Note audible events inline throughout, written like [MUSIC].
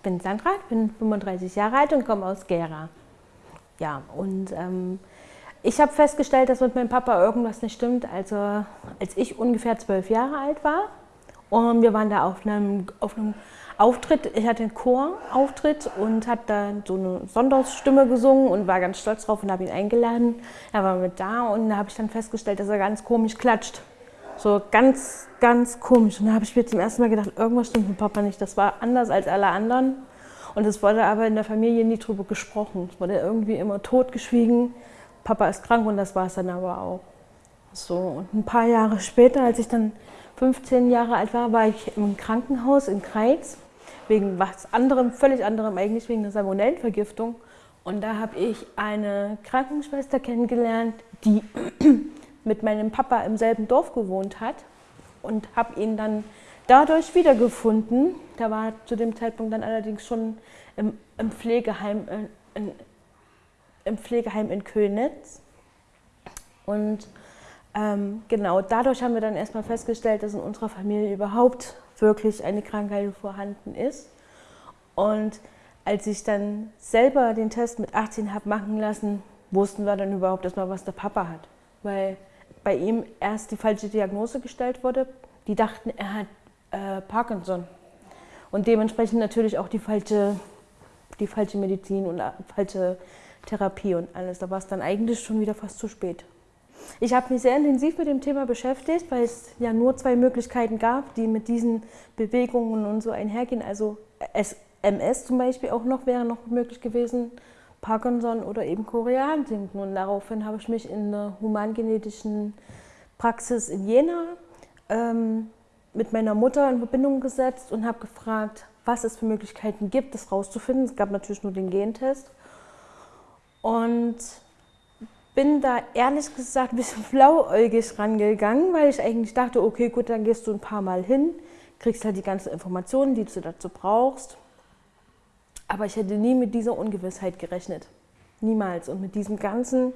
Ich bin Sandra, bin 35 Jahre alt und komme aus Gera. Ja, und ähm, ich habe festgestellt, dass mit meinem Papa irgendwas nicht stimmt. Also als ich ungefähr zwölf Jahre alt war und wir waren da auf einem, auf einem Auftritt, ich hatte einen Chorauftritt und hat da so eine Sonderstimme gesungen und war ganz stolz drauf und habe ihn eingeladen. Er war mit da und da habe ich dann festgestellt, dass er ganz komisch klatscht. So ganz, ganz komisch. Und da habe ich mir zum ersten Mal gedacht, irgendwas stimmt mit Papa nicht. Das war anders als alle anderen. Und es wurde aber in der Familie nie drüber gesprochen. Es wurde irgendwie immer totgeschwiegen. Papa ist krank und das war es dann aber auch. So, und ein paar Jahre später, als ich dann 15 Jahre alt war, war ich im Krankenhaus in Kreiz wegen was anderem, völlig anderem, eigentlich wegen einer Salmonellenvergiftung. Und da habe ich eine Krankenschwester kennengelernt, die mit meinem Papa im selben Dorf gewohnt hat und habe ihn dann dadurch wiedergefunden. Da war zu dem Zeitpunkt dann allerdings schon im, im Pflegeheim, in, im Pflegeheim in Könitz. Und ähm, genau dadurch haben wir dann erstmal festgestellt, dass in unserer Familie überhaupt wirklich eine Krankheit vorhanden ist. Und als ich dann selber den Test mit 18 habe machen lassen, wussten wir dann überhaupt erstmal, was der Papa hat. Weil bei ihm erst die falsche Diagnose gestellt wurde. Die dachten, er hat äh, Parkinson. Und dementsprechend natürlich auch die falsche, die falsche Medizin und äh, falsche Therapie und alles. Da war es dann eigentlich schon wieder fast zu spät. Ich habe mich sehr intensiv mit dem Thema beschäftigt, weil es ja nur zwei Möglichkeiten gab, die mit diesen Bewegungen und so einhergehen. Also MS zum Beispiel auch noch wäre noch möglich gewesen, Parkinson oder eben Koreansinken. Und daraufhin habe ich mich in der humangenetischen Praxis in Jena ähm, mit meiner Mutter in Verbindung gesetzt und habe gefragt, was es für Möglichkeiten gibt, das rauszufinden. Es gab natürlich nur den Gentest. Und bin da ehrlich gesagt ein bisschen [LAUGHS] blauäugig rangegangen, weil ich eigentlich dachte, okay, gut, dann gehst du ein paar Mal hin, kriegst halt die ganzen Informationen, die du dazu brauchst. Aber ich hätte nie mit dieser Ungewissheit gerechnet. Niemals. Und mit diesem ganzen,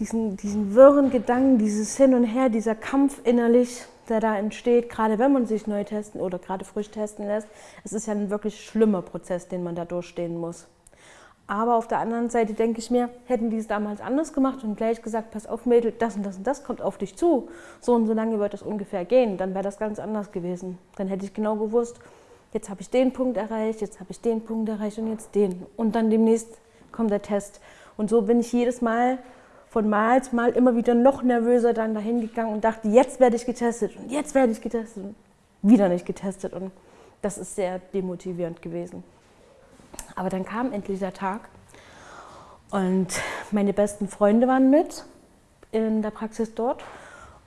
diesen, diesen wirren Gedanken, dieses Hin und Her, dieser Kampf innerlich, der da entsteht, gerade wenn man sich neu testen oder gerade frisch testen lässt. Es ist ja ein wirklich schlimmer Prozess, den man da durchstehen muss. Aber auf der anderen Seite denke ich mir, hätten die es damals anders gemacht und gleich gesagt, pass auf Mädel, das und das und das kommt auf dich zu. So und so lange wird das ungefähr gehen. Dann wäre das ganz anders gewesen. Dann hätte ich genau gewusst, jetzt habe ich den Punkt erreicht, jetzt habe ich den Punkt erreicht und jetzt den. Und dann demnächst kommt der Test. Und so bin ich jedes Mal von Mal zu Mal immer wieder noch nervöser dann dahin gegangen und dachte, jetzt werde ich getestet und jetzt werde ich getestet und wieder nicht getestet. Und das ist sehr demotivierend gewesen. Aber dann kam endlich der Tag und meine besten Freunde waren mit in der Praxis dort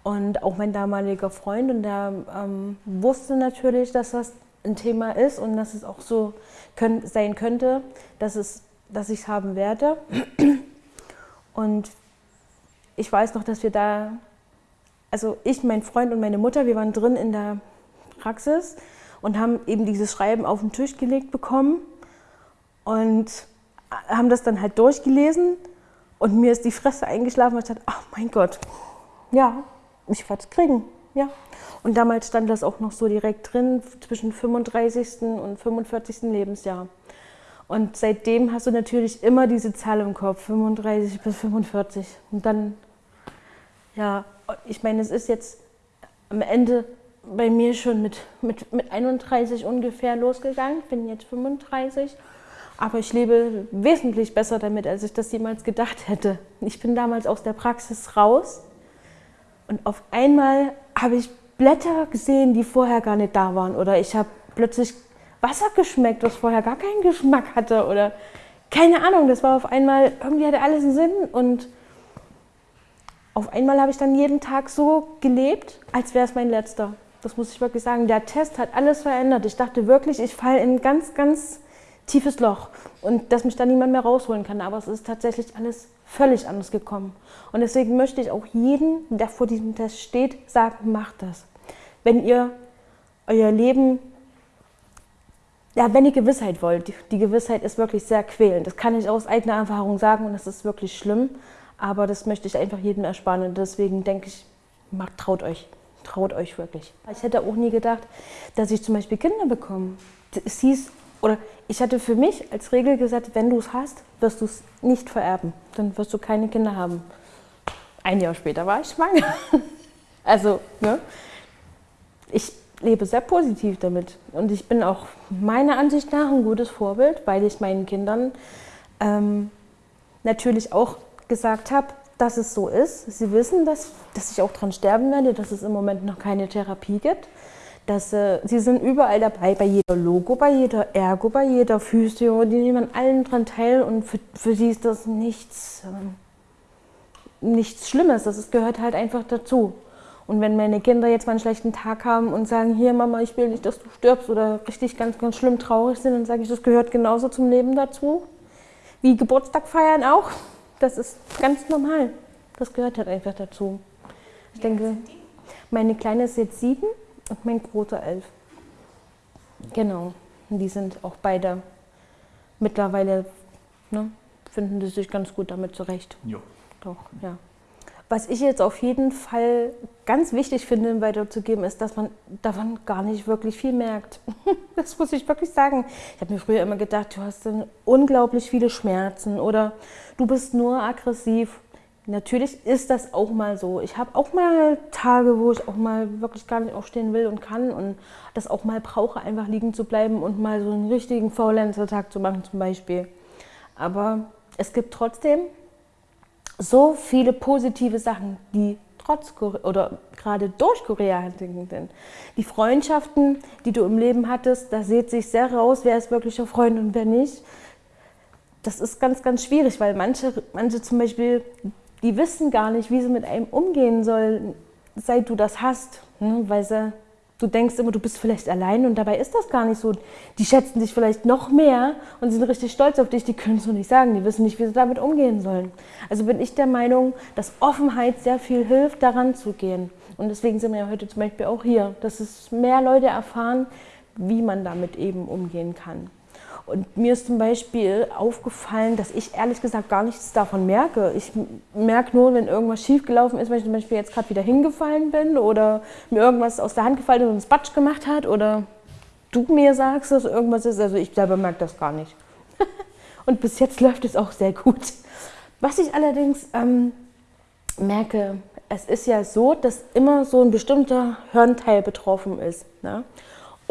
und auch mein damaliger Freund und der ähm, wusste natürlich, dass das ein Thema ist und dass es auch so können, sein könnte, dass, es, dass ich es haben werde. Und ich weiß noch, dass wir da, also ich, mein Freund und meine Mutter, wir waren drin in der Praxis und haben eben dieses Schreiben auf den Tisch gelegt bekommen und haben das dann halt durchgelesen und mir ist die Fresse eingeschlafen und ich dachte, ach mein Gott, ja, ich werde es kriegen. Ja. Und damals stand das auch noch so direkt drin, zwischen 35. und 45. Lebensjahr. Und seitdem hast du natürlich immer diese Zahl im Kopf, 35 bis 45. Und dann, ja, ich meine, es ist jetzt am Ende bei mir schon mit, mit, mit 31 ungefähr losgegangen, bin jetzt 35. Aber ich lebe wesentlich besser damit, als ich das jemals gedacht hätte. Ich bin damals aus der Praxis raus und auf einmal habe ich Blätter gesehen, die vorher gar nicht da waren. Oder ich habe plötzlich Wasser geschmeckt, was vorher gar keinen Geschmack hatte. Oder keine Ahnung, das war auf einmal, irgendwie hatte alles einen Sinn. Und auf einmal habe ich dann jeden Tag so gelebt, als wäre es mein letzter. Das muss ich wirklich sagen. Der Test hat alles verändert. Ich dachte wirklich, ich falle in ganz, ganz tiefes Loch und dass mich da niemand mehr rausholen kann. Aber es ist tatsächlich alles völlig anders gekommen. Und deswegen möchte ich auch jeden, der vor diesem Test steht, sagen, macht das. Wenn ihr euer Leben, ja, wenn ihr Gewissheit wollt, die, die Gewissheit ist wirklich sehr quälend. Das kann ich aus eigener Erfahrung sagen und das ist wirklich schlimm. Aber das möchte ich einfach jedem ersparen und deswegen denke ich, macht, traut euch. Traut euch wirklich. Ich hätte auch nie gedacht, dass ich zum Beispiel Kinder bekomme. Es hieß, oder ich hatte für mich als Regel gesagt, wenn du es hast, wirst du es nicht vererben. Dann wirst du keine Kinder haben. Ein Jahr später war ich schwanger. [LAUGHS] Also, ne? Ich lebe sehr positiv damit. Und ich bin auch meiner Ansicht nach ein gutes Vorbild, weil ich meinen Kindern ähm, natürlich auch gesagt habe, dass es so ist. Sie wissen, dass, dass ich auch dran sterben werde, dass es im Moment noch keine Therapie gibt. Dass, äh, sie sind überall dabei, bei jeder Logo, bei jeder Ergo, bei jeder Physio, die nehmen an allen dran teil und für, für sie ist das nichts, äh, nichts Schlimmes, das ist, gehört halt einfach dazu. Und wenn meine Kinder jetzt mal einen schlechten Tag haben und sagen, hier Mama, ich will nicht, dass du stirbst oder richtig ganz, ganz schlimm traurig sind, dann sage ich, das gehört genauso zum Leben dazu. Wie Geburtstag feiern auch. Das ist ganz normal. Das gehört halt einfach dazu. Ich denke, meine Kleine ist jetzt sieben und mein Großer elf. Genau. Und die sind auch beide mittlerweile, ne, finden die sich ganz gut damit zurecht. Ja. Doch, ja. Was ich jetzt auf jeden Fall ganz wichtig finde, weiterzugeben, ist, dass man davon gar nicht wirklich viel merkt. [LAUGHS] Das muss ich wirklich sagen. Ich habe mir früher immer gedacht, du hast dann unglaublich viele Schmerzen oder du bist nur aggressiv. Natürlich ist das auch mal so. Ich habe auch mal Tage, wo ich auch mal wirklich gar nicht aufstehen will und kann und das auch mal brauche, einfach liegen zu bleiben und mal so einen richtigen Faulenzer-Tag zu machen zum Beispiel. Aber es gibt trotzdem so viele positive Sachen, die trotz oder gerade durch Korea sind. Die Freundschaften, die du im Leben hattest, da sieht sich sehr raus, wer ist wirklicher Freund und wer nicht. Das ist ganz, ganz schwierig, weil manche, manche zum Beispiel, die wissen gar nicht, wie sie mit einem umgehen sollen, seit du das hast, ne? weil sie Du denkst immer, du bist vielleicht allein und dabei ist das gar nicht so. Die schätzen dich vielleicht noch mehr und sind richtig stolz auf dich. Die können es nur nicht sagen. Die wissen nicht, wie sie damit umgehen sollen. Also bin ich der Meinung, dass Offenheit sehr viel hilft, daran zu gehen. Und deswegen sind wir ja heute zum Beispiel auch hier, dass es mehr Leute erfahren, wie man damit eben umgehen kann. Und mir ist zum Beispiel aufgefallen, dass ich ehrlich gesagt gar nichts davon merke. Ich merke nur, wenn irgendwas schiefgelaufen ist, wenn ich zum Beispiel jetzt gerade wieder hingefallen bin oder mir irgendwas aus der Hand gefallen ist und einen Spatsch gemacht hat oder du mir sagst, dass irgendwas ist. Also ich selber merke das gar nicht. [LAUGHS] und bis jetzt läuft es auch sehr gut. Was ich allerdings ähm, merke, es ist ja so, dass immer so ein bestimmter Hirnteil betroffen ist. Ne?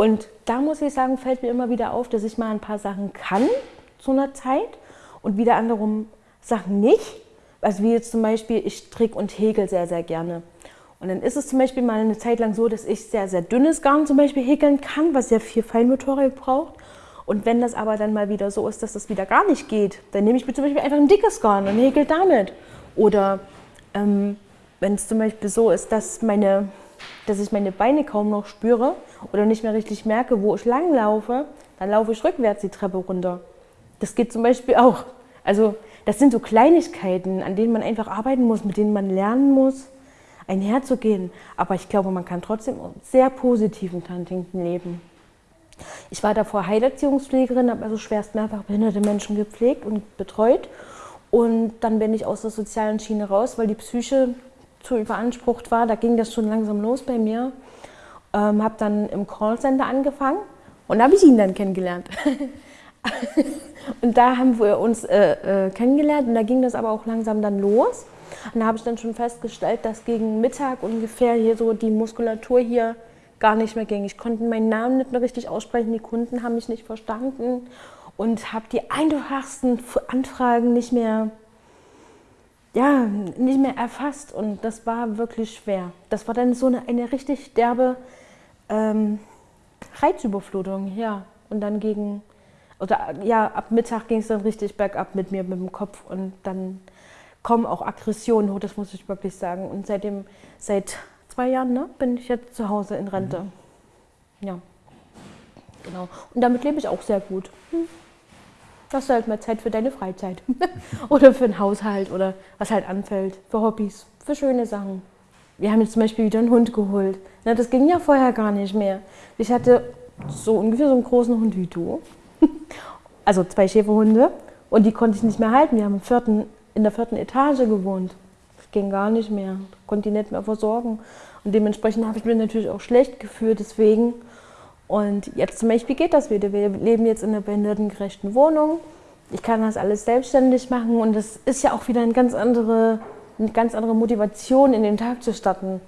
Und da muss ich sagen, fällt mir immer wieder auf, dass ich mal ein paar Sachen kann zu einer Zeit und wieder anderem Sachen nicht. Also wie jetzt zum Beispiel, ich stricke und häkel sehr, sehr gerne. Und dann ist es zum Beispiel mal eine Zeit lang so, dass ich sehr, sehr dünnes Garn zum Beispiel häkeln kann, was sehr viel Feinmotorik braucht. Und wenn das aber dann mal wieder so ist, dass das wieder gar nicht geht, dann nehme ich mir zum Beispiel einfach ein dickes Garn und häkel damit. Oder ähm, wenn es zum Beispiel so ist, dass meine dass ich meine Beine kaum noch spüre oder nicht mehr richtig merke, wo ich lang laufe, dann laufe ich rückwärts die Treppe runter. Das geht zum Beispiel auch. Also das sind so Kleinigkeiten, an denen man einfach arbeiten muss, mit denen man lernen muss, einherzugehen. Aber ich glaube, man kann trotzdem sehr positiv in Huntington leben. Ich war davor Heilerziehungspflegerin, habe also schwerst mehrfach behinderte Menschen gepflegt und betreut. Und dann bin ich aus der sozialen Schiene raus, weil die Psyche zu überansprucht war. Da ging das schon langsam los bei mir. Ähm, habe dann im Callcenter angefangen und da habe ich ihn dann kennengelernt. [LAUGHS] und da haben wir uns äh, äh, kennengelernt und da ging das aber auch langsam dann los. Und da habe ich dann schon festgestellt, dass gegen Mittag ungefähr hier so die Muskulatur hier gar nicht mehr ging. Ich konnte meinen Namen nicht mehr richtig aussprechen, die Kunden haben mich nicht verstanden und habe die einfachsten Anfragen nicht mehr ja, nicht mehr erfasst und das war wirklich schwer. Das war dann so eine, eine richtig derbe ähm, Reizüberflutung, ja. Und dann gegen, oder ja, ab Mittag ging es dann richtig bergab mit mir, mit dem Kopf und dann kommen auch Aggressionen hoch, das muss ich wirklich sagen. Und seitdem, seit zwei Jahren ne, bin ich jetzt zu Hause in Rente. Mhm. Ja, genau. Und damit lebe ich auch sehr gut. Hm hast du halt mal Zeit für deine Freizeit. [LAUGHS] oder für den Haushalt oder was halt anfällt, für Hobbys, für schöne Sachen. Wir haben jetzt zum Beispiel wieder einen Hund geholt. Na, das ging ja vorher gar nicht mehr. Ich hatte so ungefähr so einen großen Hund wie du. [LAUGHS] also zwei Schäferhunde. Und die konnte ich nicht mehr halten. Wir haben vierten, in der vierten Etage gewohnt. Das ging gar nicht mehr. Konnte die nicht mehr versorgen. Und dementsprechend habe ich mich natürlich auch schlecht gefühlt deswegen. Und jetzt zum Beispiel geht das wieder. Wir leben jetzt in einer behindertengerechten Wohnung. Ich kann das alles selbstständig machen und das ist ja auch wieder eine ganz andere, eine ganz andere Motivation, in den Tag zu starten.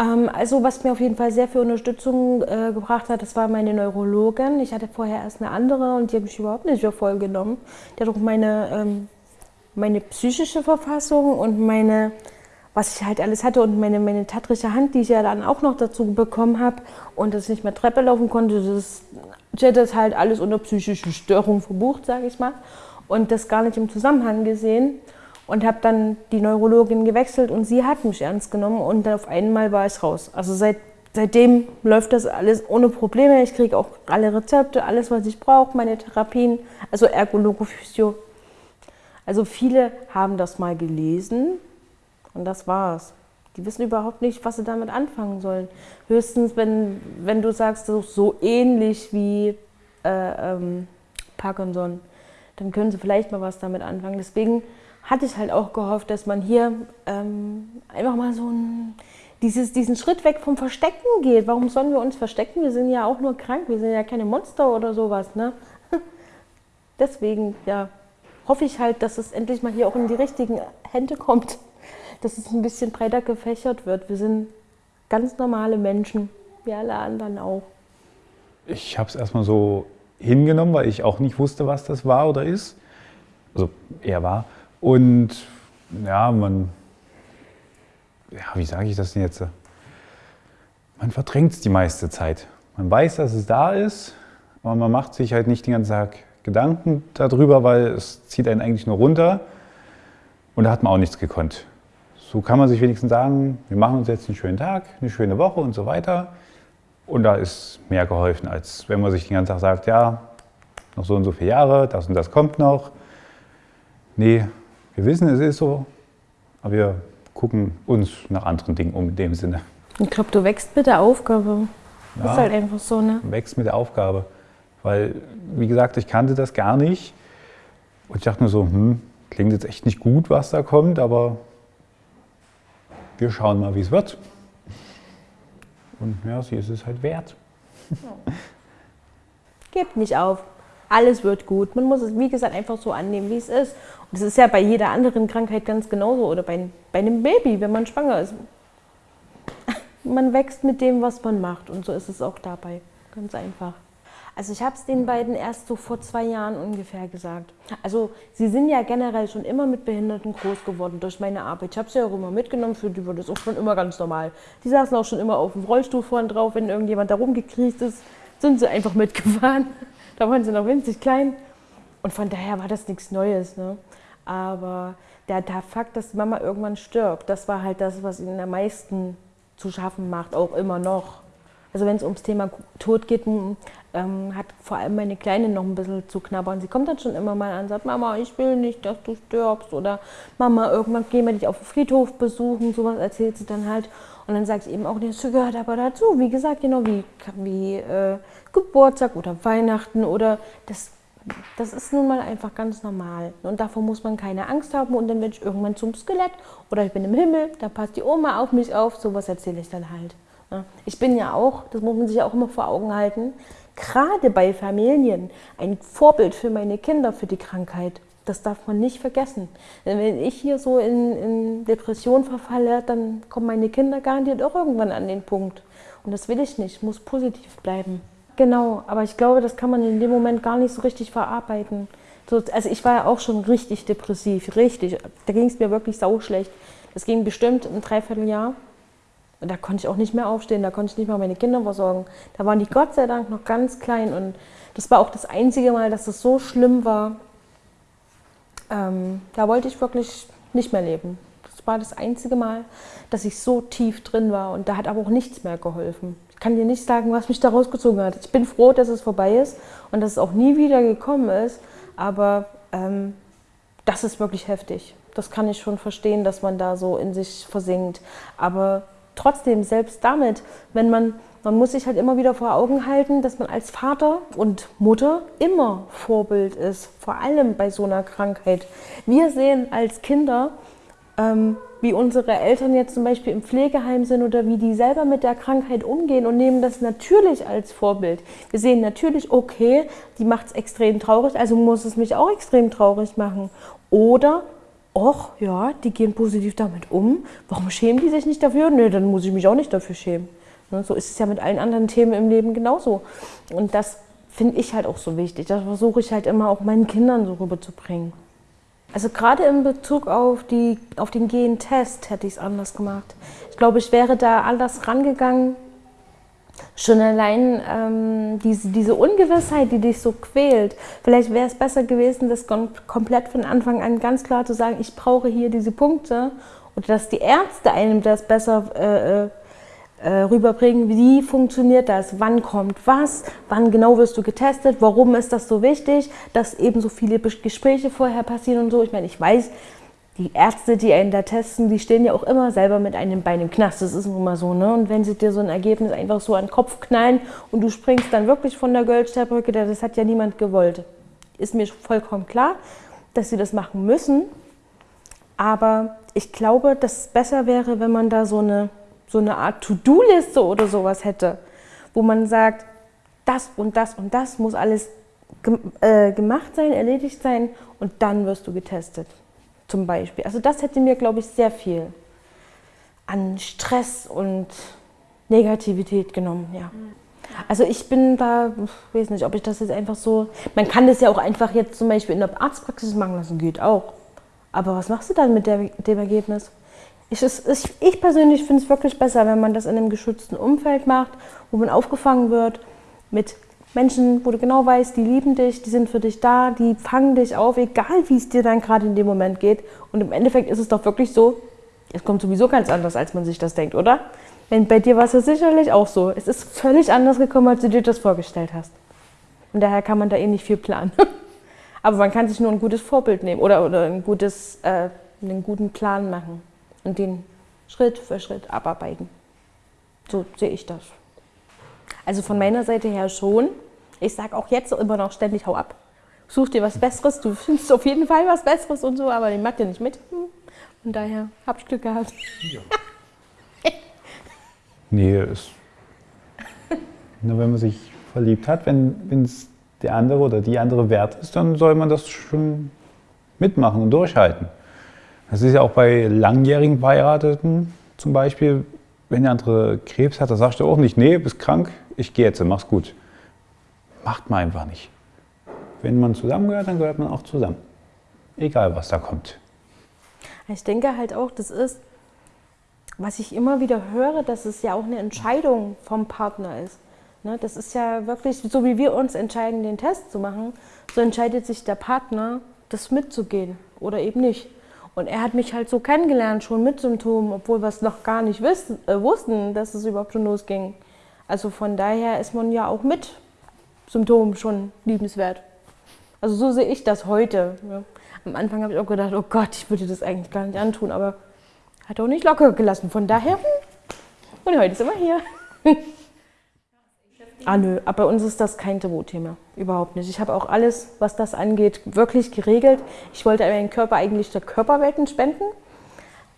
Ähm, also was mir auf jeden Fall sehr viel Unterstützung äh, gebracht hat, das war meine Neurologin. Ich hatte vorher erst eine andere und die habe ich überhaupt nicht für voll genommen. Die hat auch meine, ähm, meine psychische Verfassung und meine, was ich halt alles hatte und meine, meine tattrische Hand, die ich ja dann auch noch dazu bekommen habe und dass ich nicht mehr Treppe laufen konnte, das, hätte das halt alles unter psychische Störung verbucht, sage ich mal. Und das gar nicht im Zusammenhang gesehen und habe dann die Neurologin gewechselt und sie hat mich ernst genommen und dann auf einmal war ich raus. Also seit, seitdem läuft das alles ohne Probleme. Ich kriege auch alle Rezepte, alles, was ich brauche, meine Therapien, also Ergologophysio. Also viele haben das mal gelesen und das war's. Die wissen überhaupt nicht, was sie damit anfangen sollen. Höchstens, wenn, wenn du sagst, das ist so ähnlich wie äh, ähm, Parkinson, dann können sie vielleicht mal was damit anfangen. Deswegen hatte ich halt auch gehofft, dass man hier ähm, einfach mal so ein, dieses, diesen Schritt weg vom Verstecken geht. Warum sollen wir uns verstecken? Wir sind ja auch nur krank, wir sind ja keine Monster oder sowas. Ne? [LAUGHS] Deswegen, ja, hoffe ich halt, dass es endlich mal hier auch in die richtigen Hände kommt, dass es ein bisschen breiter gefächert wird. Wir sind ganz normale Menschen, wie alle anderen auch. Ich habe es erstmal so hingenommen, weil ich auch nicht wusste, was das war oder ist. Also er war. Und ja, man, ja, wie sage ich das denn jetzt? Man verdrängt es die meiste Zeit. Man weiß, dass es da ist, aber man macht sich halt nicht den ganzen Tag Gedanken darüber, weil es zieht einen eigentlich nur runter und da hat man auch nichts gekonnt. So kann man sich wenigstens sagen, wir machen uns jetzt einen schönen Tag, eine schöne Woche und so weiter. Und da ist mehr geholfen, als wenn man sich den ganzen Tag sagt, ja, noch so und so viele Jahre, das und das kommt noch. Nee, wir wissen, es ist so, aber wir gucken uns nach anderen Dingen um in dem Sinne. Ich glaube, du wächst mit der Aufgabe. Ja, ist halt einfach so, ne? Wächst mit der Aufgabe. Weil, wie gesagt, ich kannte das gar nicht. Und ich dachte nur so, hm, klingt jetzt echt nicht gut, was da kommt, aber wir schauen mal, wie es wird. Und ja, sie ist es halt wert. [LAUGHS] Gebt nicht auf alles wird gut. Man muss es, wie gesagt, einfach so annehmen, wie es ist. Und das ist ja bei jeder anderen Krankheit ganz genauso oder bei, bei einem Baby, wenn man schwanger ist. [LAUGHS] Man wächst mit dem, was man macht und so ist es auch dabei. Ganz einfach. Also ich habe es den beiden erst so vor zwei Jahren ungefähr gesagt. Also sie sind ja generell schon immer mit Behinderten groß geworden durch meine Arbeit. Ich habe sie ja auch immer mitgenommen, für die war das auch schon immer ganz normal. Die saßen auch schon immer auf dem Rollstuhl vorne drauf, wenn irgendjemand da rumgekriegt ist, sind sie einfach [LAUGHS] mitgefahren. Da waren sie noch winzig klein. Und von daher war das nichts Neues. Ne? Aber der, der Fakt, dass Mama irgendwann stirbt, das war halt das, was ihnen am meisten zu schaffen macht, auch immer noch. Also wenn es ums Thema Tod geht, ähm, hat vor allem meine Kleine noch ein bisschen zu knabbern. Sie kommt dann schon immer mal an und sagt, Mama, ich will nicht, dass du stirbst. Oder Mama, irgendwann gehen wir dich auf den Friedhof besuchen. Sowas erzählt sie dann halt. Und dann sage ich eben auch, das gehört aber dazu. Wie gesagt, genau wie, wie äh, Geburtstag oder Weihnachten oder das, das ist nun mal einfach ganz normal. Und davor muss man keine Angst haben und dann werde ich irgendwann zum Skelett oder ich bin im Himmel, da passt die Oma auf mich auf, sowas erzähle ich dann halt. Ich bin ja auch, das muss man sich ja auch immer vor Augen halten, gerade bei Familien ein Vorbild für meine Kinder für die Krankheit. Das darf man nicht vergessen. Wenn ich hier so in, in Depression verfalle, dann kommen meine Kinder garantiert auch irgendwann an den Punkt. Und das will ich nicht, ich muss positiv bleiben. Genau, aber ich glaube, das kann man in dem Moment gar nicht so richtig verarbeiten. So, also ich war ja auch schon richtig depressiv, richtig. Da ging es mir wirklich sauschlecht. Das ging bestimmt ein Dreivierteljahr. Und da konnte ich auch nicht mehr aufstehen, da konnte ich nicht mal meine Kinder versorgen. Da waren die Gott sei Dank noch ganz klein und das war auch das einzige Mal, dass es so schlimm war. Ähm, da wollte ich wirklich nicht mehr leben. Das war das einzige Mal, dass ich so tief drin war und da hat aber auch nichts mehr geholfen kann dir nicht sagen, was mich da rausgezogen hat. Ich bin froh, dass es vorbei ist und dass es auch nie wieder gekommen ist, aber ähm, das ist wirklich heftig. Das kann ich schon verstehen, dass man da so in sich versinkt. Aber trotzdem, selbst damit, wenn man, man muss sich halt immer wieder vor Augen halten, dass man als Vater und Mutter immer Vorbild ist, vor allem bei so einer Krankheit. Wir sehen als Kinder, ähm, wie unsere Eltern jetzt zum Beispiel im Pflegeheim sind oder wie die selber mit der Krankheit umgehen und nehmen das natürlich als Vorbild. Wir sehen natürlich, okay, die macht es extrem traurig, also muss es mich auch extrem traurig machen. Oder, ach ja, die gehen positiv damit um, warum schämen die sich nicht dafür? Nö, dann muss ich mich auch nicht dafür schämen. Ne, so ist es ja mit allen anderen Themen im Leben genauso. Und das finde ich halt auch so wichtig. Das versuche ich halt immer auch meinen Kindern so rüberzubringen. Also gerade in Bezug auf, die, auf den Gentest hätte ich es anders gemacht. Ich glaube, ich wäre da anders rangegangen. Schon allein ähm, diese, diese Ungewissheit, die dich so quält. Vielleicht wäre es besser gewesen, das komplett von Anfang an ganz klar zu sagen, ich brauche hier diese Punkte. Oder dass die Ärzte einem das besser äh, äh äh, rüberbringen, wie funktioniert das, wann kommt was, wann genau wirst du getestet, warum ist das so wichtig, dass eben so viele Gespräche vorher passieren und so. Ich meine, ich weiß, die Ärzte, die einen da testen, die stehen ja auch immer selber mit einem Bein im Knast. Das ist nun mal so, ne? Und wenn sie dir so ein Ergebnis einfach so an den Kopf knallen und du springst dann wirklich von der Goldsternbrücke, das hat ja niemand gewollt. Ist mir vollkommen klar, dass sie das machen müssen. Aber ich glaube, dass es besser wäre, wenn man da so eine so eine Art To-Do-Liste oder sowas hätte, wo man sagt, das und das und das muss alles äh, gemacht sein, erledigt sein und dann wirst du getestet. Zum Beispiel. Also das hätte mir, glaube ich, sehr viel an Stress und Negativität genommen, ja. Also ich bin da, ich weiß nicht, ob ich das jetzt einfach so, man kann das ja auch einfach jetzt zum Beispiel in der Arztpraxis machen lassen, geht auch. Aber was machst du dann mit der, dem Ergebnis? Ich, ich, ich persönlich finde es wirklich besser, wenn man das in einem geschützten Umfeld macht, wo man aufgefangen wird mit Menschen, wo du genau weißt, die lieben dich, die sind für dich da, die fangen dich auf, egal wie es dir dann gerade in dem Moment geht. Und im Endeffekt ist es doch wirklich so, es kommt sowieso ganz anders, als man sich das denkt, oder? Wenn bei dir war es ja sicherlich auch so. Es ist völlig anders gekommen, als du dir das vorgestellt hast. Und daher kann man da eh nicht viel planen. [LAUGHS] Aber man kann sich nur ein gutes Vorbild nehmen oder, oder ein gutes, äh, einen guten Plan machen und den Schritt für Schritt abarbeiten. So sehe ich das. Also von meiner Seite her schon. Ich sage auch jetzt immer noch ständig, hau ab. Such dir was Besseres, du findest auf jeden Fall was Besseres und so, aber den macht ihr nicht mit. Von daher habe ich Glück gehabt. Ja. [LAUGHS] nee, ist, nur wenn man sich verliebt hat, wenn es der andere oder die andere wert ist, dann soll man das schon mitmachen und durchhalten. Das ist ja auch bei langjährigen Verheirateten zum Beispiel, wenn der andere Krebs hat, da sagst du auch nicht, nee, bist krank, ich gehe jetzt, mach's gut. Macht man einfach nicht. Wenn man zusammengehört, dann gehört man auch zusammen. Egal, was da kommt. Ich denke halt auch, das ist, was ich immer wieder höre, dass es ja auch eine Entscheidung vom Partner ist. Ne, das ist ja wirklich, so wie wir uns entscheiden, den Test zu machen, so entscheidet sich der Partner, das mitzugehen oder eben nicht. Und er hat mich halt so kennengelernt, schon mit Symptomen, obwohl wir es noch gar nicht äh, wussten, dass es überhaupt schon losging. Also von daher ist man ja auch mit Symptomen schon liebenswert. Also so sehe ich das heute. Ja. Am Anfang habe ich auch gedacht, oh Gott, ich würde das eigentlich gar nicht antun, aber hat auch nicht locker gelassen. Von daher, und heute sind wir hier. [LAUGHS] Ah nö, aber bei uns ist das kein Tabuthema. Überhaupt nicht. Ich habe auch alles, was das angeht, wirklich geregelt. Ich wollte meinen Körper eigentlich der Körperwelten spenden.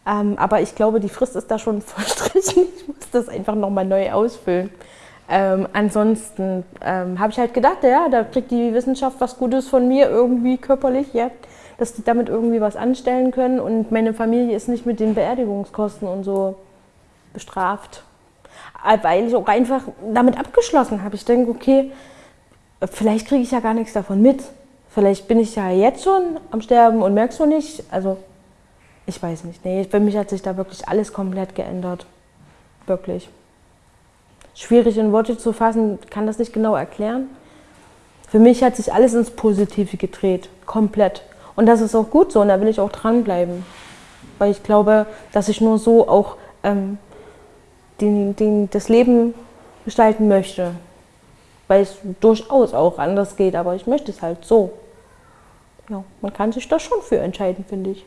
Ähm, aber ich glaube, die Frist ist da schon [LAUGHS] verstrichen. Ich muss das einfach nochmal neu ausfüllen. Ähm, ansonsten ähm, habe ich halt gedacht, ja, da kriegt die Wissenschaft was Gutes von mir, irgendwie körperlich, ja, dass die damit irgendwie was anstellen können. Und meine Familie ist nicht mit den Beerdigungskosten und so bestraft weil ich auch einfach damit abgeschlossen habe. Ich denke, okay, vielleicht kriege ich ja gar nichts davon mit. Vielleicht bin ich ja jetzt schon am Sterben und merkst du nicht. Also, ich weiß nicht. Nee, für mich hat sich da wirklich alles komplett geändert. Wirklich. Schwierig in Worte zu fassen, kann das nicht genau erklären. Für mich hat sich alles ins Positive gedreht. Komplett. Und das ist auch gut so und da will ich auch dranbleiben. Weil ich glaube, dass ich nur so auch ähm, den, den, das Leben gestalten möchte. Weil es durchaus auch anders geht, aber ich möchte es halt so. Ja, man kann sich da schon für entscheiden, finde ich.